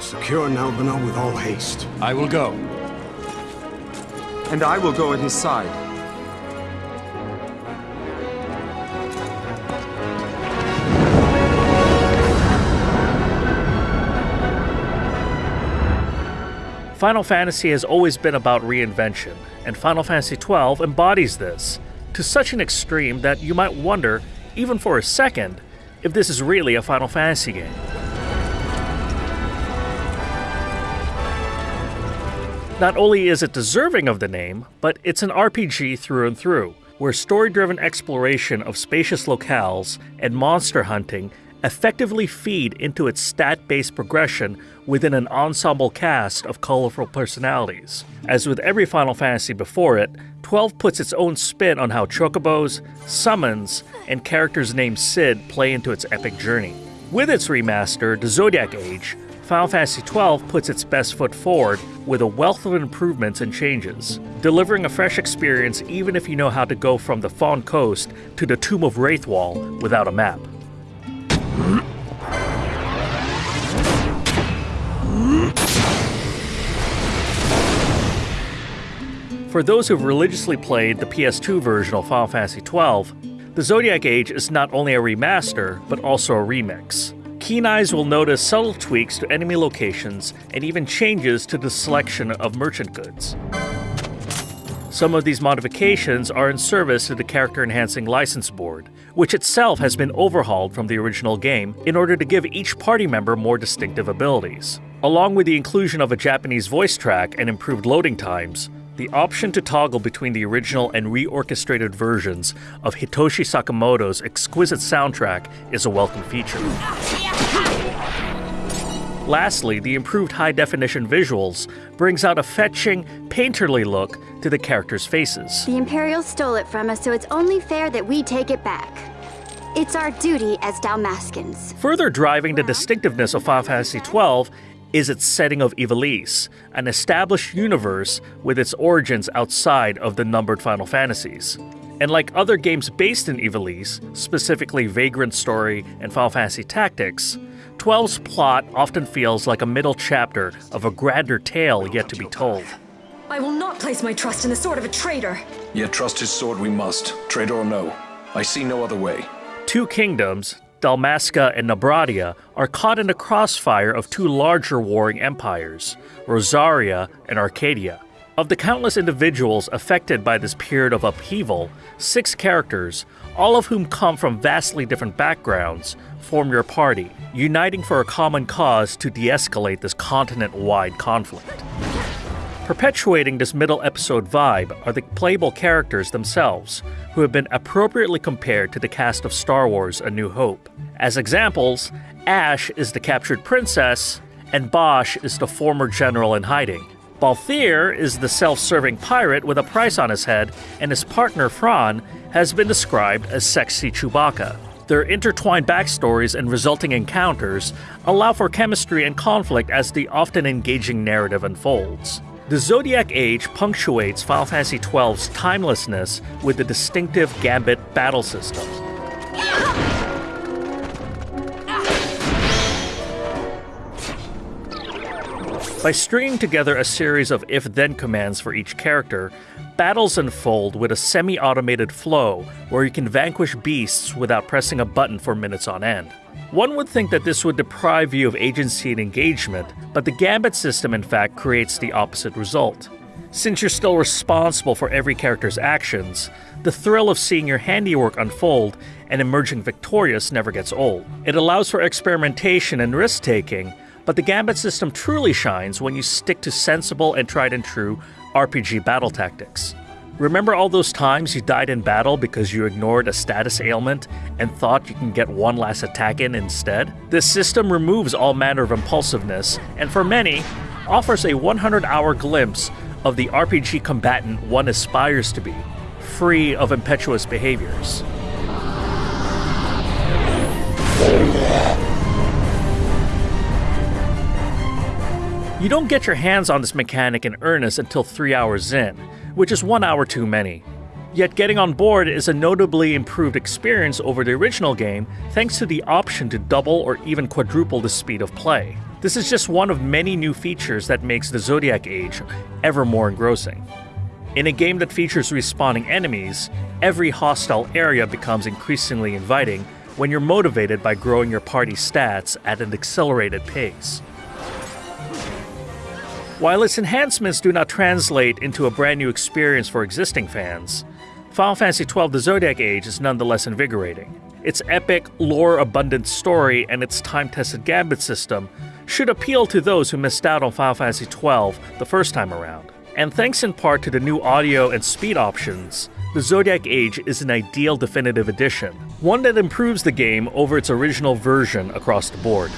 Secure Nalbina with all haste. I will go. And I will go at his side. Final Fantasy has always been about reinvention, and Final Fantasy XII embodies this, to such an extreme that you might wonder, even for a second, if this is really a Final Fantasy game. Not only is it deserving of the name, but it's an RPG through and through, where story driven exploration of spacious locales and monster hunting effectively feed into its stat based progression within an ensemble cast of colorful personalities. As with every Final Fantasy before it, 12 puts its own spin on how chocobos, summons, and characters named Cid play into its epic journey. With its remaster, The Zodiac Age, Final Fantasy XII puts its best foot forward with a wealth of improvements and changes, delivering a fresh experience even if you know how to go from the Phon Coast to the Tomb of Raithwall without a map. For those who've religiously played the PS2 version of Final Fantasy XII, the Zodiac Age is not only a remaster, but also a remix. Keen eyes will notice subtle tweaks to enemy locations and even changes to the selection of merchant goods. Some of these modifications are in service to the character enhancing license board, which itself has been overhauled from the original game in order to give each party member more distinctive abilities. Along with the inclusion of a Japanese voice track and improved loading times, the option to toggle between the original and reorchestrated versions of Hitoshi Sakamoto's exquisite soundtrack is a welcome feature. Ah, Lastly, the improved high definition visuals brings out a fetching, painterly look to the characters' faces. The Imperials stole it from us, so it's only fair that we take it back. It's our duty as Dalmascans. Further driving the distinctiveness of Final Fantasy XII is its setting of Ivalice, an established universe with its origins outside of the numbered Final Fantasies. And like other games based in Ivalice, specifically Vagrant Story and Final Fantasy Tactics, 12's plot often feels like a middle chapter of a grander tale yet to be told. I will not place my trust in the sword of a traitor. Yet trust his sword we must, traitor or no. I see no other way. Two kingdoms, Dalmasca and Nabradia are caught in a crossfire of two larger warring empires, Rozarria and Archadia. Of the countless individuals affected by this period of upheaval, six characters, all of whom come from vastly different backgrounds, form your party, uniting for a common cause to de escalate this continent wide conflict. Perpetuating this middle episode vibe are the playable characters themselves, who have been appropriately compared to the cast of Star Wars A New Hope. As examples, Ashe is the captured princess, and Basch is the former general in hiding. Balthier is the self serving pirate with a price on his head, and his partner Fran has been described as sexy Chewbacca. Their intertwined backstories and resulting encounters allow for chemistry and conflict as the often engaging narrative unfolds. The Zodiac Age punctuates Final Fantasy XII's timelessness with the distinctive Gambit battle system. By stringing together a series of if then commands for each character, battles unfold with a semi automated flow where you can vanquish beasts without pressing a button for minutes on end. One would think that this would deprive you of agency and engagement, but the Gambit system in fact creates the opposite result. Since you're still responsible for every character's actions, the thrill of seeing your handiwork unfold and emerging victorious never gets old. It allows for experimentation and risk taking, but the Gambit system truly shines when you stick to sensible and tried and true RPG battle tactics. Remember all those times you died in battle because you ignored a status ailment and thought you can get one last attack in instead? This system removes all manner of impulsiveness, and for many, offers a 100 hour glimpse of the RPG combatant one aspires to be, free of impetuous behaviors. You don't get your hands on this mechanic in earnest until 3 hours in, which is 1 hour too many. Yet getting on board is a notably improved experience over the original game thanks to the option to double or even quadruple the speed of play. This is just one of many new features that makes the Zodiac Age ever more engrossing. In a game that features respawning enemies, every hostile area becomes increasingly inviting when you're motivated by growing your party stats at an accelerated pace. While its enhancements do not translate into a brand new experience for existing fans, Final Fantasy XII The Zodiac Age is nonetheless invigorating. Its epic, lore abundant story and its time tested gambit system should appeal to those who missed out on Final Fantasy XII the first time around. And thanks in part to the new audio and speed options, the Zodiac Age is an ideal definitive edition, one that improves the game over its original version across the board.